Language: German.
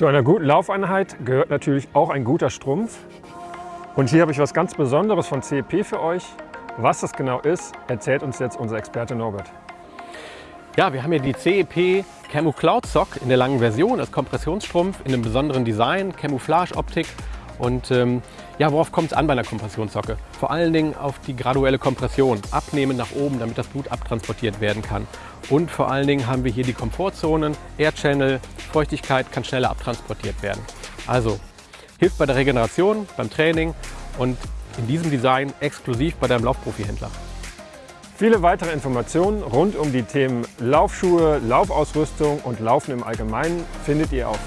Zu einer guten Laufeinheit gehört natürlich auch ein guter Strumpf. Und hier habe ich was ganz Besonderes von CEP für euch. Was das genau ist, erzählt uns jetzt unser Experte Norbert. Ja, wir haben hier die CEP Camo Cloud Sock in der langen Version als Kompressionsstrumpf in einem besonderen Design, Camouflage-Optik. Und ähm, ja, worauf kommt es an bei einer Kompressionssocke? Vor allen Dingen auf die graduelle Kompression, abnehmen nach oben, damit das Blut abtransportiert werden kann. Und vor allen Dingen haben wir hier die Komfortzonen, Air Channel, Feuchtigkeit kann schneller abtransportiert werden. Also hilft bei der Regeneration, beim Training und in diesem Design exklusiv bei deinem Laufprofi-Händler. Viele weitere Informationen rund um die Themen Laufschuhe, Laufausrüstung und Laufen im Allgemeinen findet ihr auf